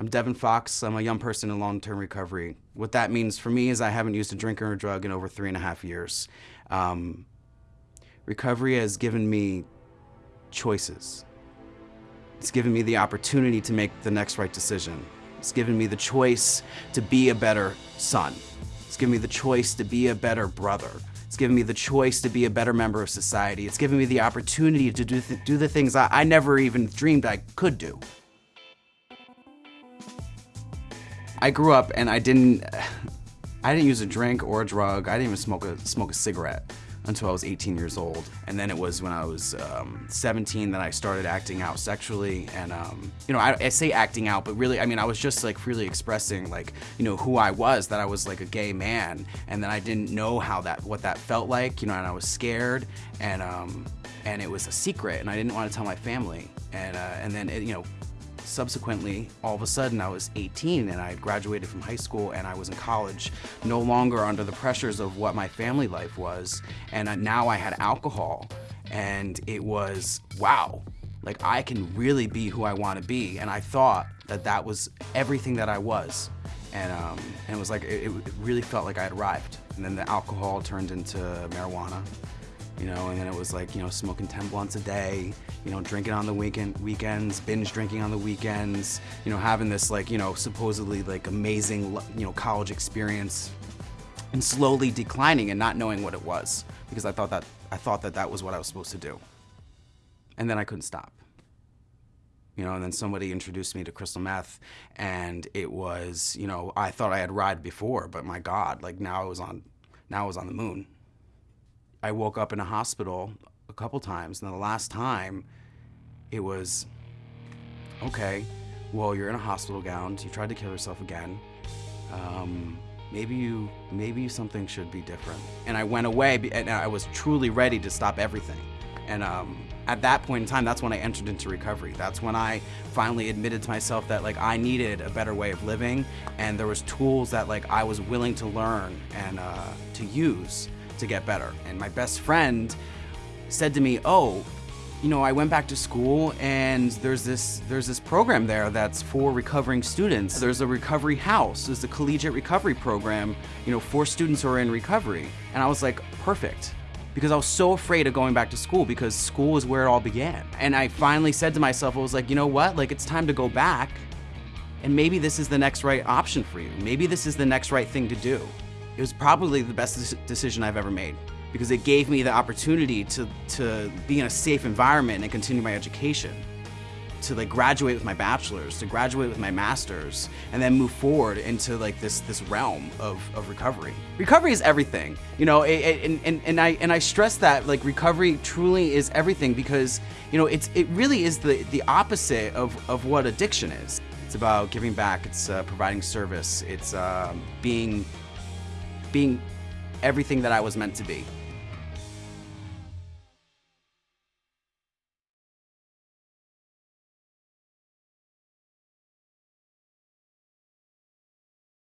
I'm Devin Fox. I'm a young person in long-term recovery. What that means for me is I haven't used a drink or a drug in over three and a half years. Um, recovery has given me choices. It's given me the opportunity to make the next right decision. It's given me the choice to be a better son. It's given me the choice to be a better brother. It's given me the choice to be a better member of society. It's given me the opportunity to do, th do the things I, I never even dreamed I could do. I grew up and I didn't, I didn't use a drink or a drug. I didn't even smoke a, smoke a cigarette until I was 18 years old. And then it was when I was um, 17 that I started acting out sexually. And, um, you know, I, I, say acting out, but really, I mean, I was just like freely expressing like, you know, who I was, that I was like a gay man. And then I didn't know how that, what that felt like, you know, and I was scared and, um, and it was a secret and I didn't want to tell my family. And, uh, and then, it, you know, subsequently, all of a sudden I was 18 and I had graduated from high school and I was in college, no longer under the pressures of what my family life was. And now I had alcohol and it was, wow, like I can really be who I want to be. And I thought that that was everything that I was. And, um, and it was like, it, it really felt like I had arrived. And then the alcohol turned into marijuana you know, and then it was like, you know, smoking 10 blunts a day, you know, drinking on the weekend weekends, binge drinking on the weekends, you know, having this like, you know, supposedly like amazing, you know, college experience and slowly declining and not knowing what it was because I thought that I thought that that was what I was supposed to do. And then I couldn't stop. You know, and then somebody introduced me to crystal meth and it was, you know, I thought I had ride before, but my God, like now I was on, now I was on the moon. I woke up in a hospital a couple times, and the last time it was, okay, well, you're in a hospital gown, you tried to kill yourself again. Um, maybe you, maybe something should be different. And I went away, and I was truly ready to stop everything. And um, at that point in time, that's when I entered into recovery. That's when I finally admitted to myself that like I needed a better way of living, and there was tools that like I was willing to learn and uh, to use to get better. And my best friend said to me, oh, you know, I went back to school and there's this there's this program there that's for recovering students. There's a recovery house. There's a collegiate recovery program, you know, for students who are in recovery. And I was like, perfect. Because I was so afraid of going back to school because school is where it all began. And I finally said to myself, I was like, you know what? Like it's time to go back and maybe this is the next right option for you. Maybe this is the next right thing to do. It was probably the best decision I've ever made because it gave me the opportunity to, to be in a safe environment and continue my education to like graduate with my bachelor's, to graduate with my master's, and then move forward into like this this realm of, of recovery. Recovery is everything, you know, it, it, and, and, and I and I stress that like recovery truly is everything because you know it's it really is the the opposite of of what addiction is. It's about giving back. It's uh, providing service. It's uh, being being everything that I was meant to be.